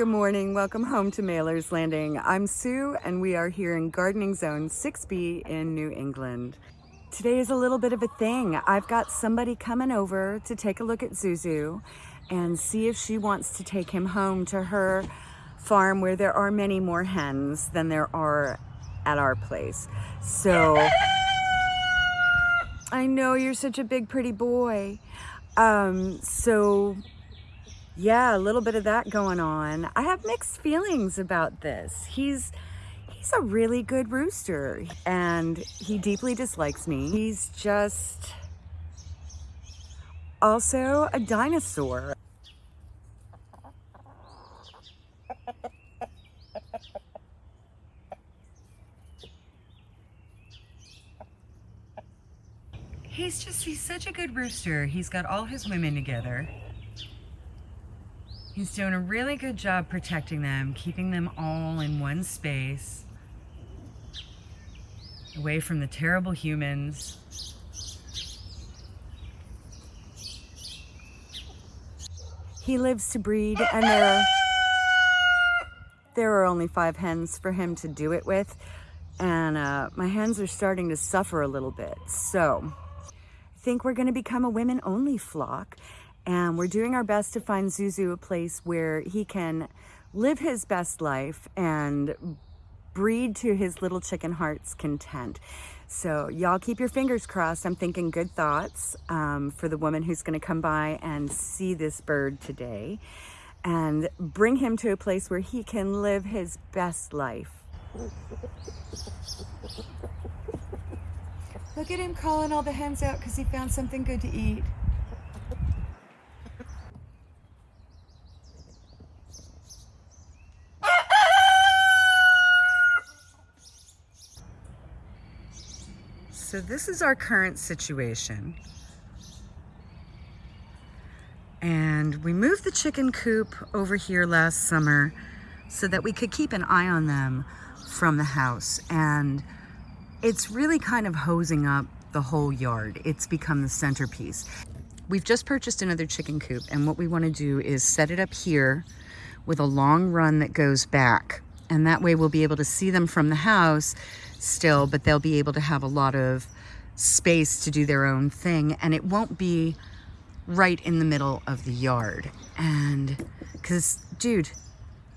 Good morning. Welcome home to Mailer's Landing. I'm Sue and we are here in Gardening Zone 6B in New England. Today is a little bit of a thing. I've got somebody coming over to take a look at Zuzu and see if she wants to take him home to her farm where there are many more hens than there are at our place. So I know you're such a big pretty boy. Um, so yeah, a little bit of that going on. I have mixed feelings about this. He's he's a really good rooster and he deeply dislikes me. He's just also a dinosaur. He's just, he's such a good rooster. He's got all his women together. He's doing a really good job protecting them, keeping them all in one space, away from the terrible humans. He lives to breed and there, there are only five hens for him to do it with. And uh, my hens are starting to suffer a little bit. So I think we're gonna become a women only flock and we're doing our best to find Zuzu a place where he can live his best life and breed to his little chicken heart's content. So y'all keep your fingers crossed. I'm thinking good thoughts um, for the woman who's gonna come by and see this bird today and bring him to a place where he can live his best life. Look at him calling all the hens out because he found something good to eat. So this is our current situation. And we moved the chicken coop over here last summer so that we could keep an eye on them from the house. And it's really kind of hosing up the whole yard. It's become the centerpiece. We've just purchased another chicken coop and what we want to do is set it up here with a long run that goes back. And that way we'll be able to see them from the house still, but they'll be able to have a lot of space to do their own thing and it won't be right in the middle of the yard. And because, dude,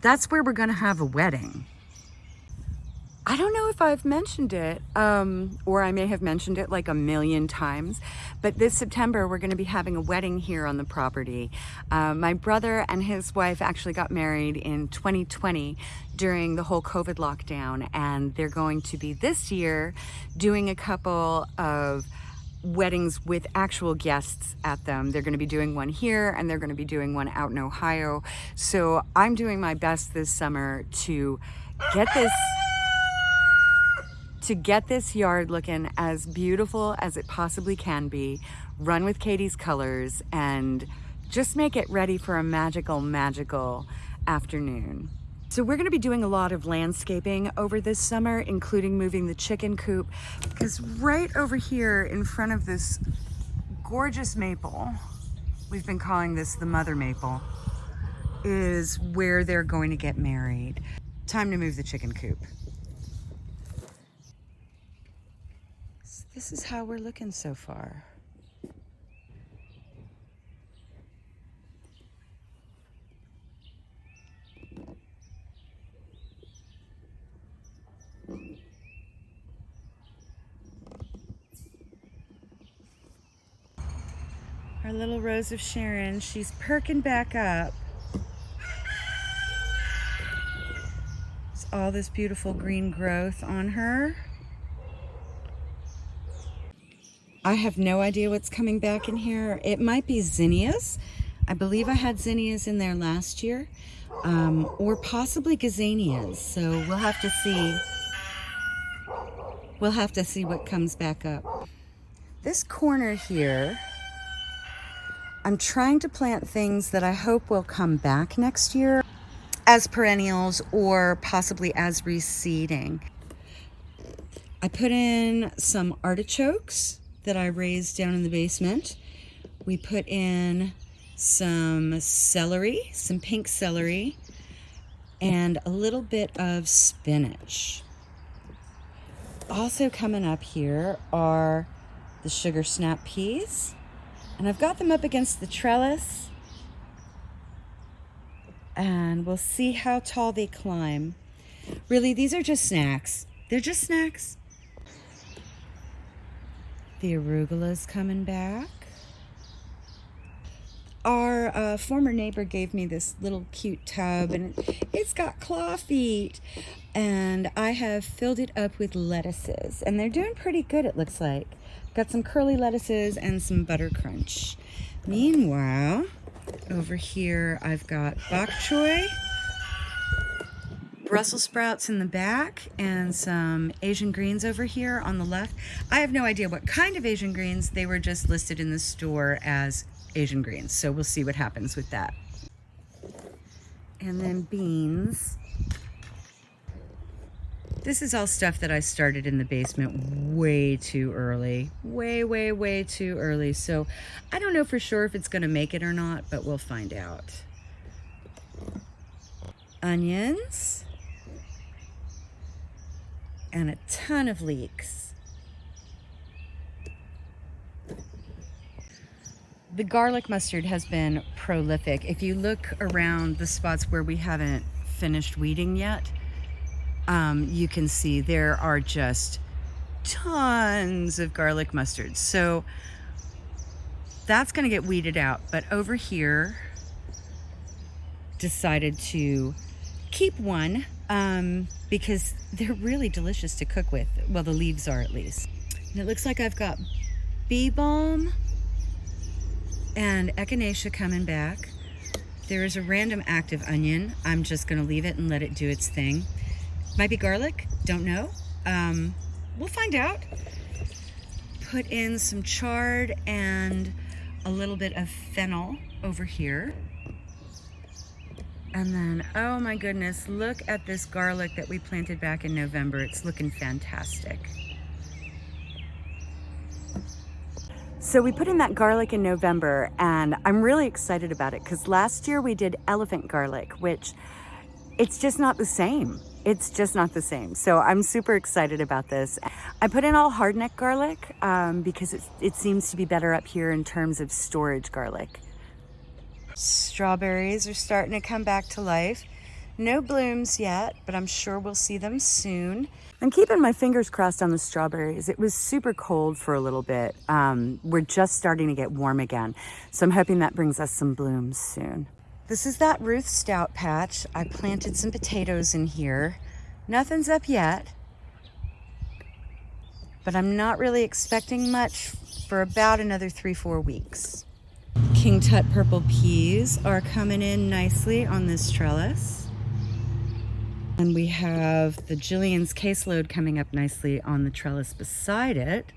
that's where we're going to have a wedding. I don't know if I've mentioned it, um, or I may have mentioned it like a million times, but this September we're going to be having a wedding here on the property. Uh, my brother and his wife actually got married in 2020 during the whole COVID lockdown, and they're going to be this year doing a couple of weddings with actual guests at them. They're going to be doing one here and they're going to be doing one out in Ohio. So I'm doing my best this summer to get this to get this yard looking as beautiful as it possibly can be, run with Katie's colors, and just make it ready for a magical, magical afternoon. So we're gonna be doing a lot of landscaping over this summer, including moving the chicken coop, because right over here in front of this gorgeous maple, we've been calling this the mother maple, is where they're going to get married. Time to move the chicken coop. This is how we're looking so far. Our little Rose of Sharon, she's perking back up. It's all this beautiful green growth on her. I have no idea what's coming back in here. It might be zinnias. I believe I had zinnias in there last year. Um, or possibly gazanias. So we'll have to see. We'll have to see what comes back up. This corner here, I'm trying to plant things that I hope will come back next year as perennials or possibly as reseeding. I put in some artichokes that I raised down in the basement. We put in some celery, some pink celery, and a little bit of spinach. Also coming up here are the sugar snap peas. And I've got them up against the trellis. And we'll see how tall they climb. Really, these are just snacks. They're just snacks. The arugula's coming back. Our uh, former neighbor gave me this little cute tub and it's got claw feet. And I have filled it up with lettuces and they're doing pretty good it looks like. Got some curly lettuces and some butter crunch. Meanwhile, over here I've got bok choy Brussels sprouts in the back and some Asian greens over here on the left. I have no idea what kind of Asian greens. They were just listed in the store as Asian greens. So we'll see what happens with that. And then beans. This is all stuff that I started in the basement way too early. Way, way, way too early. So I don't know for sure if it's going to make it or not, but we'll find out. Onions and a ton of leeks. The garlic mustard has been prolific. If you look around the spots where we haven't finished weeding yet, um, you can see there are just tons of garlic mustard. So that's going to get weeded out. But over here, decided to keep one um, because they're really delicious to cook with. Well, the leaves are at least. And it looks like I've got bee balm and echinacea coming back. There is a random active onion. I'm just gonna leave it and let it do its thing. Might be garlic, don't know. Um, we'll find out. Put in some chard and a little bit of fennel over here. And then, oh my goodness, look at this garlic that we planted back in November. It's looking fantastic. So we put in that garlic in November and I'm really excited about it because last year we did elephant garlic, which it's just not the same. It's just not the same. So I'm super excited about this. I put in all hardneck garlic um, because it, it seems to be better up here in terms of storage garlic. Strawberries are starting to come back to life. No blooms yet, but I'm sure we'll see them soon. I'm keeping my fingers crossed on the strawberries. It was super cold for a little bit. Um, we're just starting to get warm again. So I'm hoping that brings us some blooms soon. This is that Ruth Stout patch. I planted some potatoes in here. Nothing's up yet, but I'm not really expecting much for about another three, four weeks. King Tut purple peas are coming in nicely on this trellis. And we have the Jillian's caseload coming up nicely on the trellis beside it.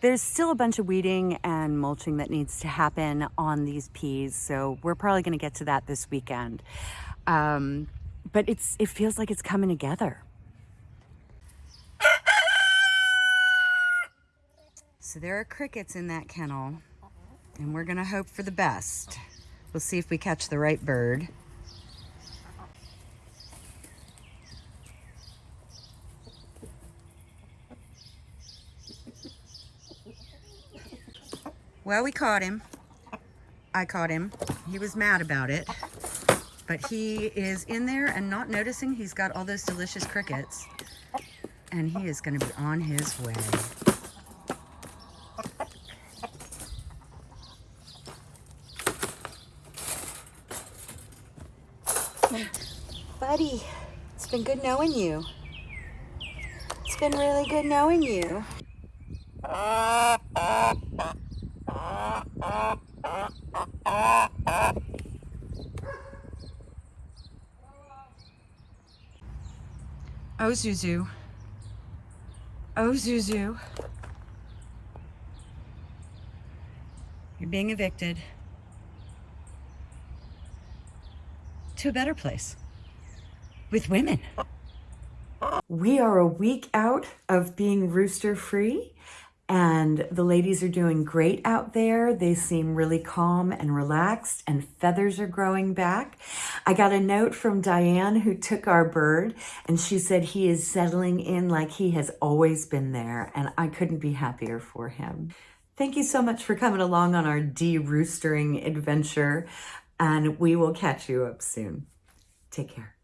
There's still a bunch of weeding and mulching that needs to happen on these peas, so we're probably going to get to that this weekend. Um, but it's it feels like it's coming together. So there are crickets in that kennel, and we're gonna hope for the best. We'll see if we catch the right bird. Well, we caught him. I caught him. He was mad about it. But he is in there and not noticing he's got all those delicious crickets. And he is going to be on his way. Buddy, it's been good knowing you. It's been really good knowing you. Oh, Zuzu. Oh, Zuzu. You're being evicted. to a better place with women. We are a week out of being rooster free And the ladies are doing great out there. They seem really calm and relaxed, and feathers are growing back. I got a note from Diane who took our bird, and she said he is settling in like he has always been there, and I couldn't be happier for him. Thank you so much for coming along on our de-roostering adventure, and we will catch you up soon. Take care.